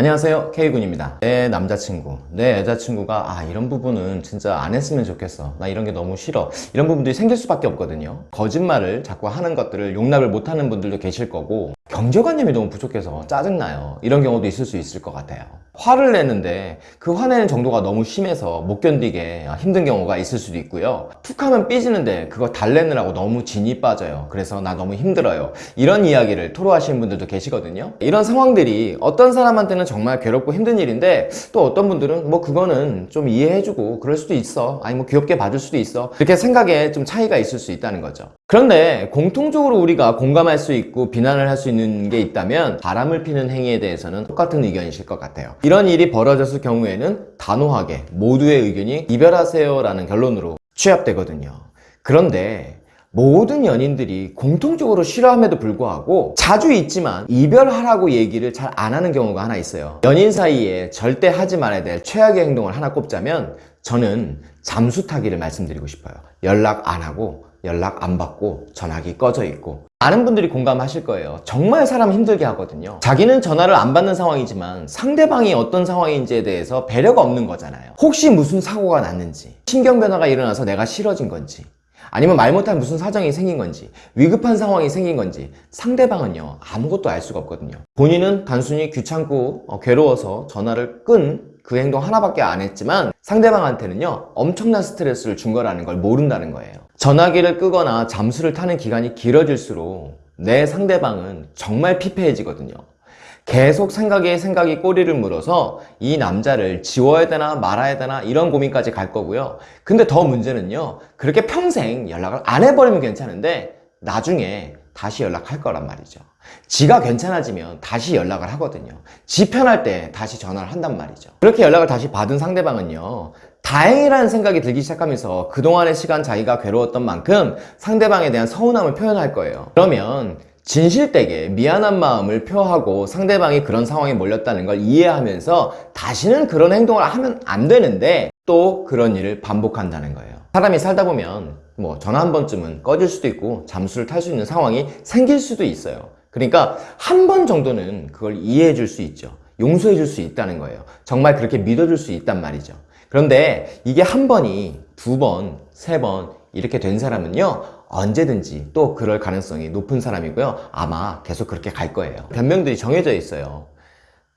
안녕하세요. K군입니다. 내 남자친구. 내 여자친구가 아 이런 부분은 진짜 안 했으면 좋겠어. 나 이런 게 너무 싫어. 이런 부분들이 생길 수밖에 없거든요. 거짓말을 자꾸 하는 것들을 용납을 못하는 분들도 계실 거고 경제관념이 너무 부족해서 짜증나요. 이런 경우도 있을 수 있을 것 같아요 화를 내는데 그 화내는 정도가 너무 심해서 못 견디게 힘든 경우가 있을 수도 있고요. 툭 하면 삐지는데 그거 달래느라고 너무 진이 빠져요. 그래서 나 너무 힘들어요. 이런 이야기를 토로하시는 분들도 계시거든요. 이런 상황들이 어떤 사람한테는 정말 괴롭고 힘든 일인데 또 어떤 분들은 뭐 그거는 좀 이해해주고 그럴 수도 있어. 아니 뭐 귀엽게 봐줄 수도 있어. 이렇게 생각에 좀 차이가 있을 수 있다는 거죠. 그런데 공통적으로 우리가 공감할 수 있고 비난을 할 수 있는 게 있다면 바람을 피는 행위에 대해서는 똑같은 의견이실 것 같아요 이런 일이 벌어졌을 경우에는 단호하게 모두의 의견이 이별하세요 라는 결론으로 취합되거든요. 그런데 모든 연인들이 공통적으로 싫어함에도 불구하고 자주 있지만 이별하라고 얘기를 잘 안 하는 경우가 하나 있어요. 연인 사이에 절대 하지 말아야 될 최악의 행동을 하나 꼽자면 저는 잠수 타기를 말씀드리고 싶어요. 연락 안 하고 연락 안 받고 전화기 꺼져 있고. 많은 분들이 공감하실 거예요. 정말 사람 힘들게 하거든요. 자기는 전화를 안 받는 상황이지만 상대방이 어떤 상황인지에 대해서 배려가 없는 거잖아요. 혹시 무슨 사고가 났는지 신경 변화가 일어나서 내가 싫어진 건지 아니면 말 못할 무슨 사정이 생긴 건지 위급한 상황이 생긴 건지 상대방은요 아무것도 알 수가 없거든요. 본인은 단순히 귀찮고 어, 괴로워서 전화를 끈그 행동 하나밖에 안 했지만 상대방한테는요 엄청난 스트레스를 준 거라는 걸 모른다는 거예요 전화기를 끄거나 잠수를 타는 기간이 길어질수록 내 상대방은 정말 피폐해지거든요. 계속 생각에 생각이 꼬리를 물어서 이 남자를 지워야 되나 말아야 되나 이런 고민까지 갈 거고요. 근데 더 문제는요 그렇게 평생 연락을 안 해버리면 괜찮은데 나중에 다시 연락할 거란 말이죠. 지가 괜찮아지면 다시 연락을 하거든요. 지 편할 때 다시 전화를 한단 말이죠. 그렇게 연락을 다시 받은 상대방은요 다행이라는 생각이 들기 시작하면서 그동안의 시간 자기가 괴로웠던 만큼 상대방에 대한 서운함을 표현할 거예요. 그러면 진실되게 미안한 마음을 표하고 상대방이 그런 상황에 몰렸다는 걸 이해하면서 다시는 그런 행동을 하면 안 되는데 또 그런 일을 반복한다는 거예요. 사람이 살다 보면 뭐 전화 한 번쯤은 꺼질 수도 있고 잠수를 탈 수 있는 상황이 생길 수도 있어요. 그러니까 한 번 정도는 그걸 이해해 줄 수 있죠 용서해 줄 수 있다는 거예요. 정말 그렇게 믿어줄 수 있단 말이죠. 그런데 이게 한 번이 두 번, 세 번 이렇게 된 사람은요 언제든지 또 그럴 가능성이 높은 사람이고요. 아마 계속 그렇게 갈 거예요. 변명들이 정해져 있어요.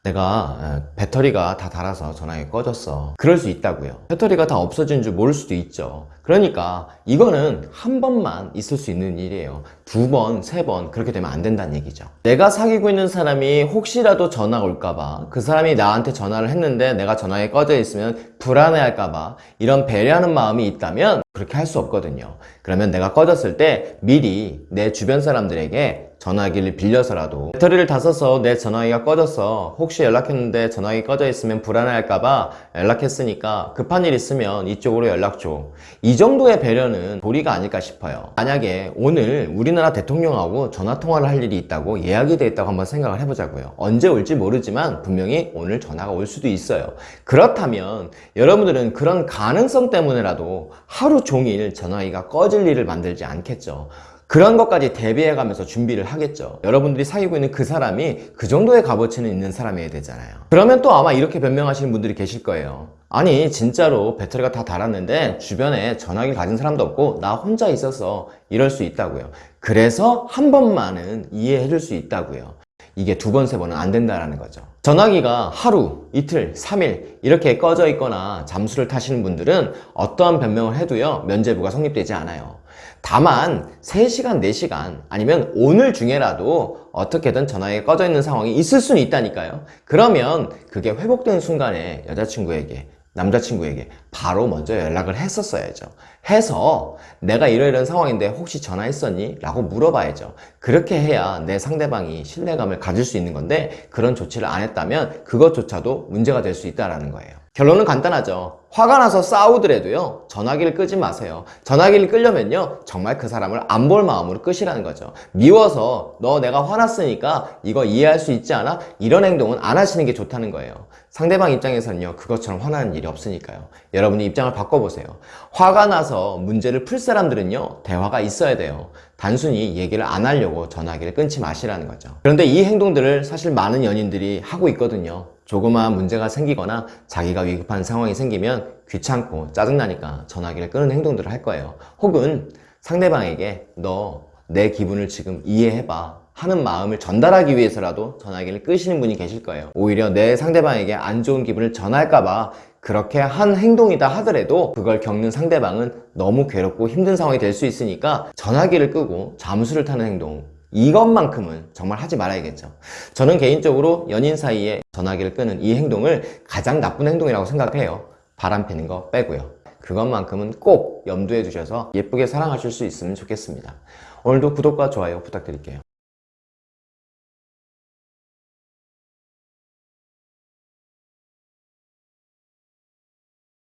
내가 배터리가 다 닳아서 전화기 꺼졌어. 그럴 수 있다고요. 배터리가 다 없어진 줄 모를 수도 있죠 그러니까 이거는 한 번만 있을 수 있는 일이에요. 두 번, 세 번 그렇게 되면 안 된다는 얘기죠. 내가 사귀고 있는 사람이 혹시라도 전화 올까봐 그 사람이 나한테 전화를 했는데 내가 전화기 꺼져 있으면 불안해할까봐 이런 배려하는 마음이 있다면 그렇게 할 수 없거든요. 그러면 내가 꺼졌을 때 미리 내 주변 사람들에게 전화기를 빌려서라도 배터리를 다 써서 내 전화기가 꺼졌어 혹시 연락했는데 전화기 꺼져 있으면 불안해할까봐 연락했으니까 급한 일 있으면 이쪽으로 연락 줘이 정도의 배려는 도리가 아닐까 싶어요. 만약에 오늘 우리나라 대통령하고 전화통화를 할 일이 있다고 예약이 돼 있다고 한번 생각을 해보자고요. 언제 올지 모르지만 분명히 오늘 전화가 올 수도 있어요. 그렇다면 여러분들은 그런 가능성 때문에라도 하루 종일 전화기가 꺼질 일을 만들지 않겠죠 그런 것까지 대비해 가면서 준비를 하겠죠. 여러분들이 사귀고 있는 그 사람이 그 정도의 값어치는 있는 사람이어야 되잖아요. 그러면 또 아마 이렇게 변명하시는 분들이 계실 거예요. 아니 진짜로 배터리가 다 닳았는데 주변에 전화기 가진 사람도 없고 나 혼자 있어서 이럴 수 있다고요. 그래서 한 번만은 이해해 줄 수 있다고요. 이게 두 번, 세 번은 안 된다는 거죠. 전화기가 하루, 이틀, 3일 이렇게 꺼져 있거나 잠수를 타시는 분들은 어떠한 변명을 해도요 면제부가 성립되지 않아요 다만 3시간, 4시간 아니면 오늘 중에라도 어떻게든 전화기가 꺼져 있는 상황이 있을 수는 있다니까요. 그러면 그게 회복되는 순간에 여자친구에게 남자친구에게 바로 먼저 연락을 했었어야죠. 해서 내가 이러이런 상황인데 혹시 전화했었니? 라고 물어봐야죠. 그렇게 해야 내 상대방이 신뢰감을 가질 수 있는 건데 그런 조치를 안 했다면 그것조차도 문제가 될 수 있다는 거예요 결론은 간단하죠. 화가 나서 싸우더라도요 전화기를 끄지 마세요. 전화기를 끄려면요 정말 그 사람을 안 볼 마음으로 끄시라는 거죠. 미워서 너 내가 화났으니까 이거 이해할 수 있지 않아? 이런 행동은 안 하시는 게 좋다는 거예요. 상대방 입장에서는요 그것처럼 화나는 일이 없으니까요. 여러분이 입장을 바꿔보세요. 화가 나서 문제를 풀 사람들은요 대화가 있어야 돼요. 단순히 얘기를 안 하려고 전화기를 끊지 마시라는 거죠. 그런데 이 행동들을 사실 많은 연인들이 하고 있거든요 조그마한 문제가 생기거나 자기가 위급한 상황이 생기면 귀찮고 짜증나니까 전화기를 끄는 행동들을 할 거예요. 혹은 상대방에게 너 내 기분을 지금 이해해봐 하는 마음을 전달하기 위해서라도 전화기를 끄시는 분이 계실 거예요. 오히려 내 상대방에게 안 좋은 기분을 전할까봐 그렇게 한 행동이다 하더라도 그걸 겪는 상대방은 너무 괴롭고 힘든 상황이 될 수 있으니까 전화기를 끄고 잠수를 타는 행동 이것만큼은 정말 하지 말아야겠죠. 저는 개인적으로 연인 사이에 전화기를 끄는 이 행동을 가장 나쁜 행동이라고 생각해요. 바람 피는 거 빼고요. 그것만큼은 꼭 염두에 두셔서 예쁘게 사랑하실 수 있으면 좋겠습니다. 오늘도 구독과 좋아요 부탁드릴게요.